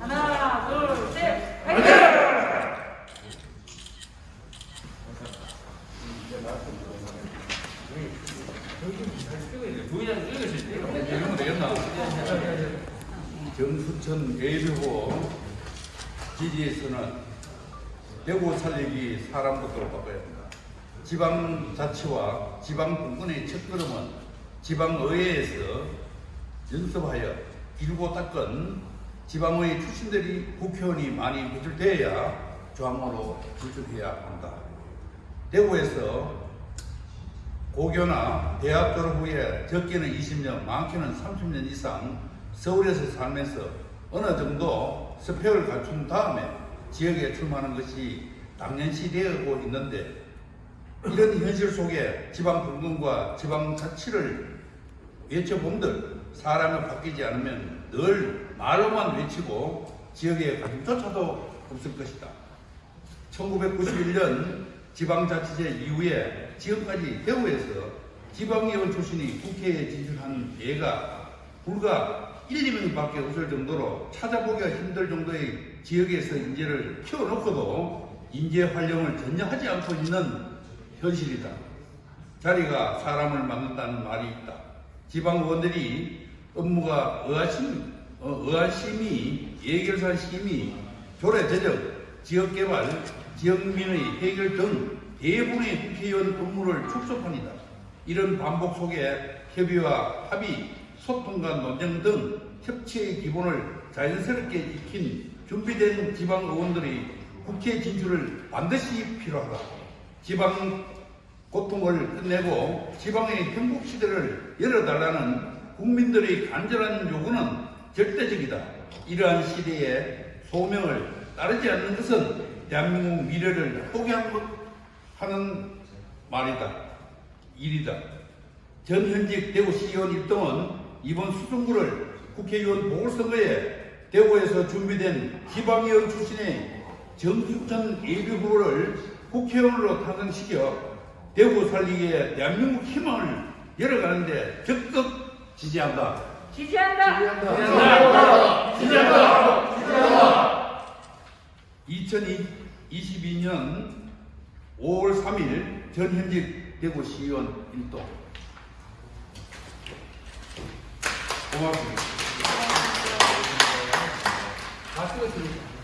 하나? 둘, 셋, 파이팅! 정수천 예비후 지지에서는 대구 살리기 사람부터 바꿔야 합니다. 지방자치와 지방분권의 첫걸음은 지방의회에서 연습하여 일고 닦은 지방의 출신들이 국회의원이 많이 배출되어야 조항으로 진출해야 한다. 대구에서 고교나 대학 졸업 후에 적게는 20년, 많게는 30년 이상 서울에서 살면서 어느 정도 스펙을 갖춘 다음에 지역에 출마하는 것이 당연시 되고 있는데 이런 현실 속에 지방 분권과 지방 자치를 외쳐본들 사람이 바뀌지 않으면 늘 말로만 외치고 지역에 관심조차도 없을 것이다. 1991년 지방자치제 이후에 지금까지 대구에서 지방의원 출신이 국회에 진출한 예가 불과 1, 2명밖에 없을 정도로 찾아보기가 힘들 정도의 지역에서 인재를 키워놓고도 인재 활용을 전혀 하지 않고 있는 현실이다. 자리가 사람을 만든다는 말이 있다. 지방 의원들이 업무가 의아심, 어, 의아심이, 예결산 심의, 조례 제정, 지역개발, 지역민의 해결 등 대부분의 국회의원 업무를 축소합니다. 이런 반복 속에 협의와 합의, 소통과 논쟁 등 협치의 기본을 자연스럽게 익힌 준비된 지방 의원들이 국회 진출을 반드시 필요하다. 지방 고통을 끝내고 지방의 행복 시대를 열어달라는 국민들의 간절한 요구는 절대적이다. 이러한 시대에 소명을 따르지 않는 것은 대한민국 미래를 포기하는 말이다. 일이다. 전 현직 대구시의원 일동은 이번 수중구를 국회의원 보궐선거에 대구에서 준비된 지방의원 출신의 정숙천 예비 후보를 국회의원으로 탄생시켜 대구 살리기에 대한민국 희망을 열어가는데 적극 지지한다. 지지한다! 지지한다. 지지한다. 지지한다. 2022년 5월 3일 전현직 대구시의원 일동 고맙습니다. 다 찍으십니다.